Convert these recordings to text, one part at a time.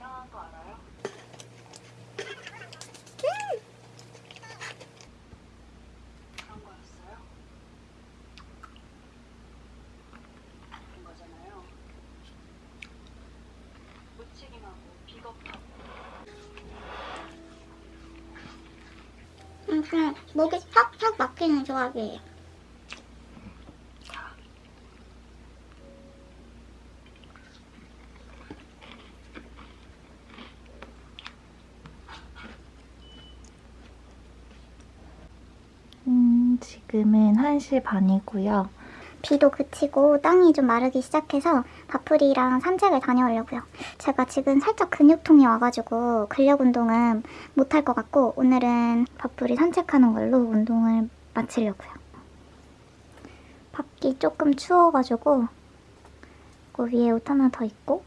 이상한 거 알아요? 그런 거였어요? 그런 거잖아요. 무책임하고 비겁하고 음, 그냥 목이 팍팍 막히는 조합이에요. 음, 지금은 1시 반이고요. 비도 그치고 땅이 좀 마르기 시작해서 바풀이랑 산책을 다녀오려고요. 제가 지금 살짝 근육통이 와가지고 근력 운동은 못할 것 같고 오늘은 바풀이 산책하는 걸로 운동을 마치려고요. 밖이 조금 추워가지고 그 위에 옷 하나 더 입고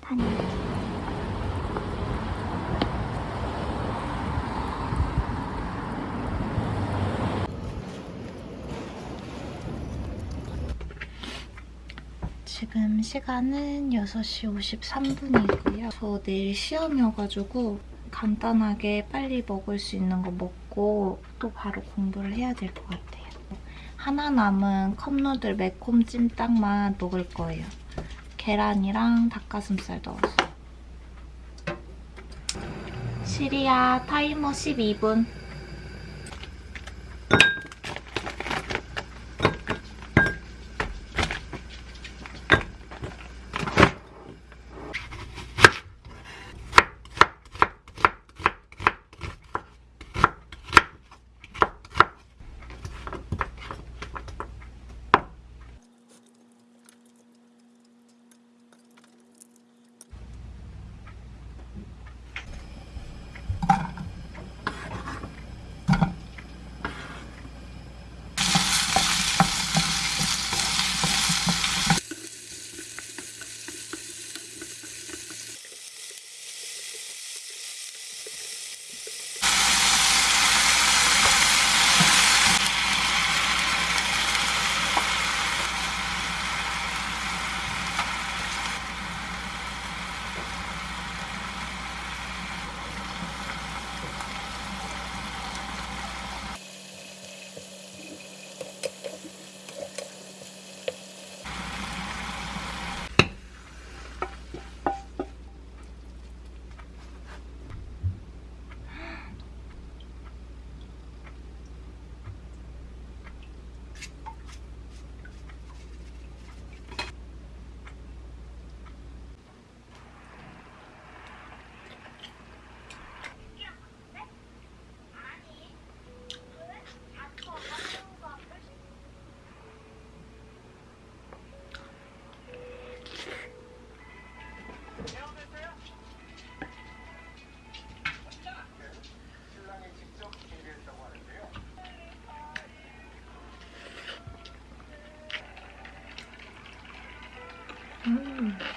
다녀올게요. 지금 시간은 6시 53분이고요. 저 내일 시험이어가지고 간단하게 빨리 먹을 수 있는 거 먹고 또 바로 공부를 해야 될 것 같아요. 하나 남은 컵누들 매콤 찜닭만 먹을 거예요. 계란이랑 닭가슴살 넣어서. 시리아 타이머 12분. Hum.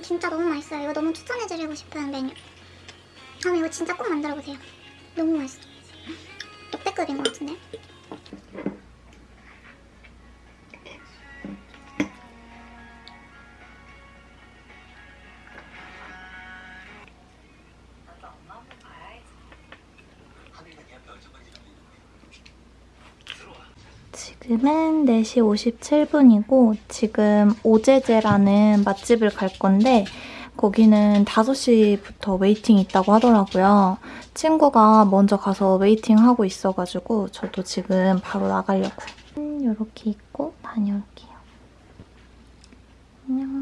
음 진짜 너무 맛있어요. 이거 너무 추천해드리고 싶은 메뉴. 다음에 이거 진짜 꼭 만들어보세요. 너무 맛있어. 역대급인 것 같은데? 지금은 4시 57분이고 지금 오제제라는 맛집을 갈 건데 거기는 5시부터 waiting 있다고 하더라고요. 친구가 먼저 가서 waiting 하고 있어가지고 저도 지금 바로 나가려고요. 이렇게 입고 다녀올게요. 안녕.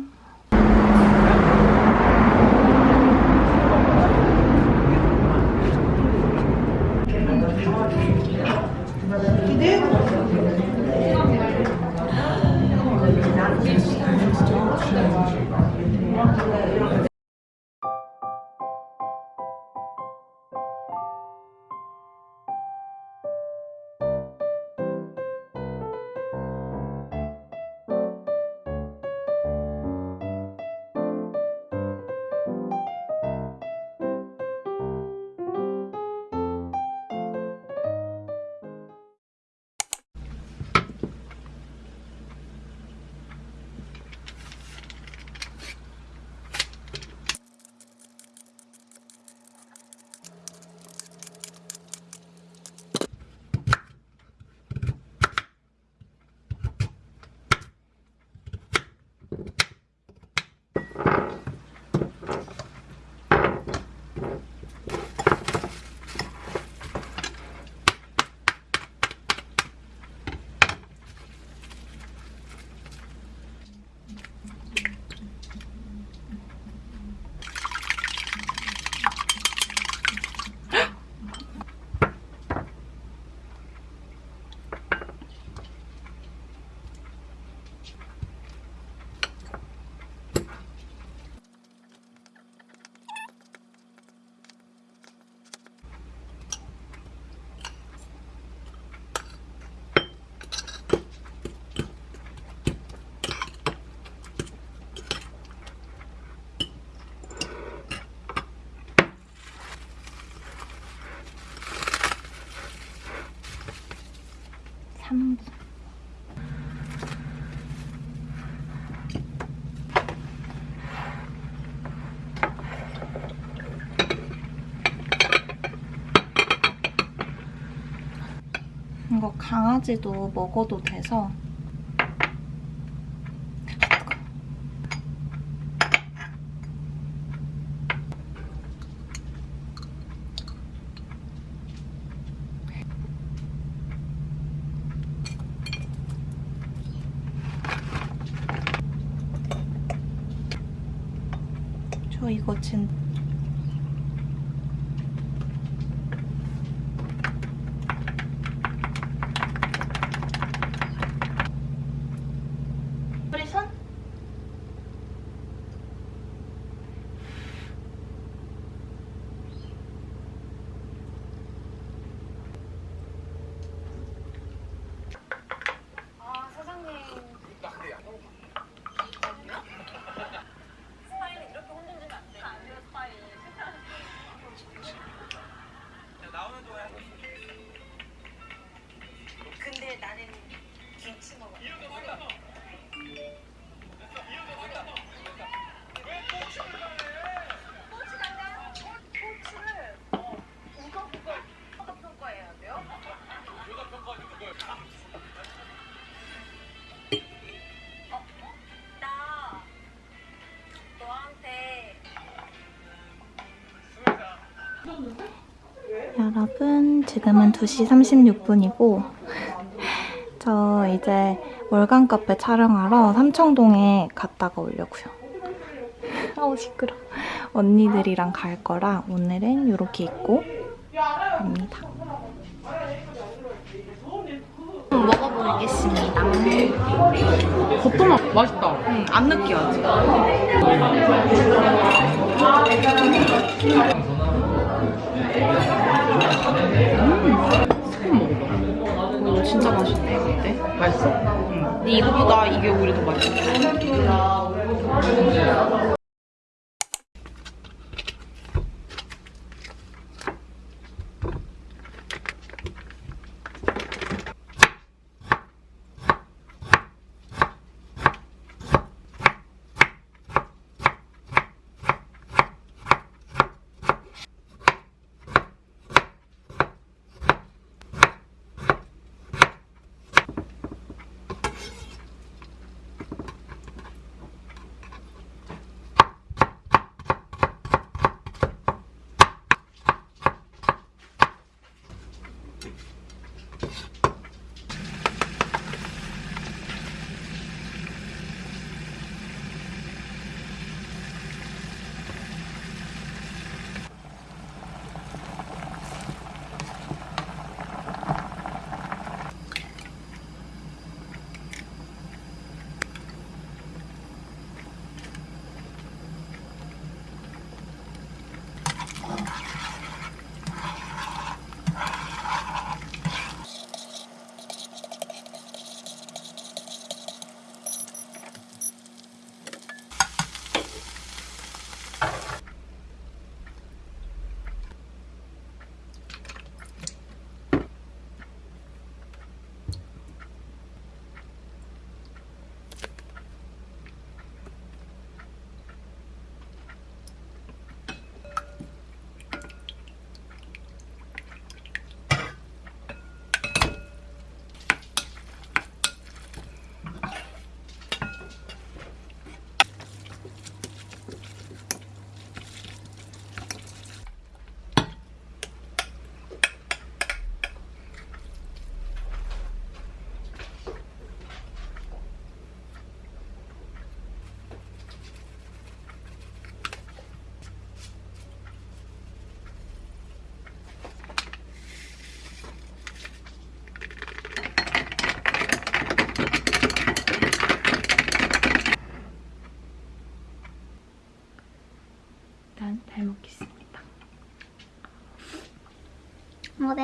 강아지도 먹어도 돼서. 저 이거 진 여러분, 지금은 2시 36분이고, 저 이제 월간 카페 촬영하러 삼청동에 갔다가 오려고요. 아우, 시끄러. 언니들이랑 갈 거라 오늘은 이렇게 입고 갑니다. 먹어보겠습니다. 겉도맛 맛있다. 음, 안 느끼하지? 음. 이거 진짜 맛있네. 어때? 맛있어? 응. 근데 이거보다 이게 오히려 더 맛있어.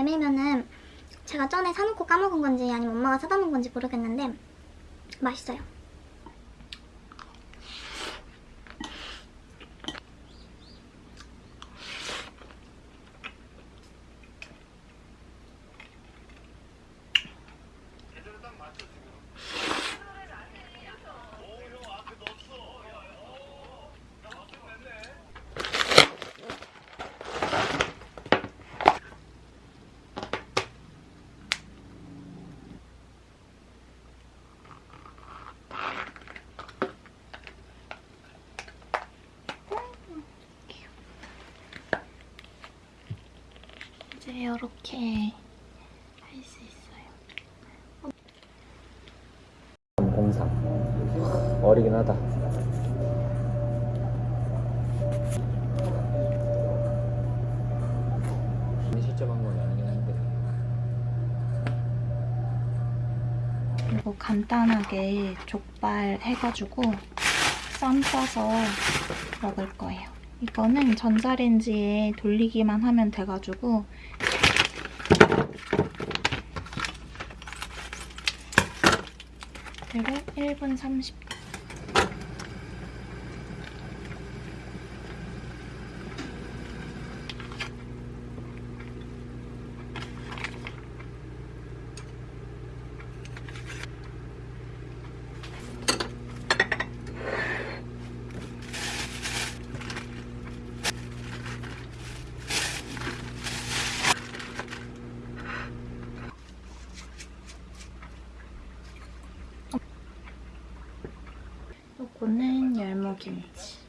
메밀면은 제가 전에 사놓고 까먹은 건지 아니면 엄마가 사다 놓은 건지 모르겠는데 맛있어요. 이렇게 할 수 있어요. 공상 어리긴 하다 아니긴 한데 그리고 간단하게 족발 해가지고 쌈 싸서 먹을 거예요. 이거는 전자레인지에 돌리기만 하면 돼가지고 그리고 1분 30분 요거는 열무김치.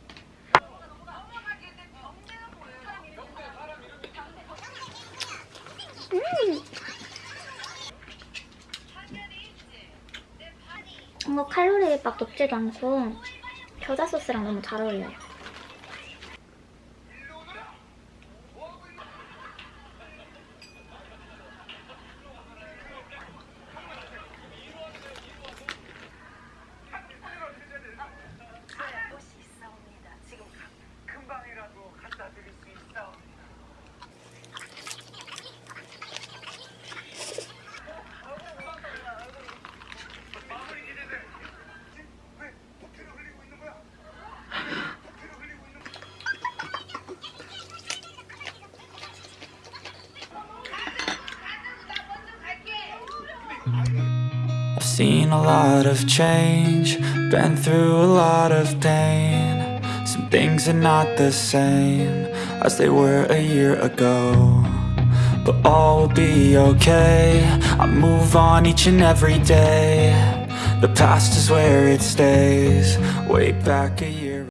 뭔가 칼로리 막 높지도 않고 겨자 소스랑 너무 잘 어울려요. Seen a lot of change, been through a lot of pain. Some things are not the same as they were a year ago. But all will be okay. I move on each and every day. The past is where it stays. Way back a year.